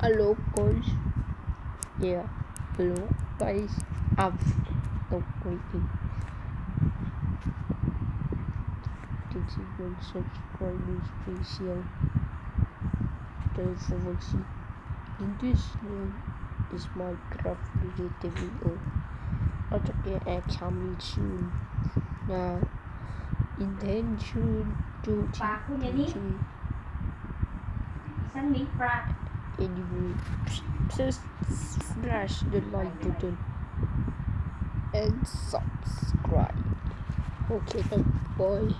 hello guys yeah hello guys I'm not waiting did you want subscribers special thanks for watching in this one is Minecraft related video also get coming soon now intention to ปากคุณอย่างนี้ teaching ฉันมีปลา anyway just smash the like button and subscribe. Okay then bye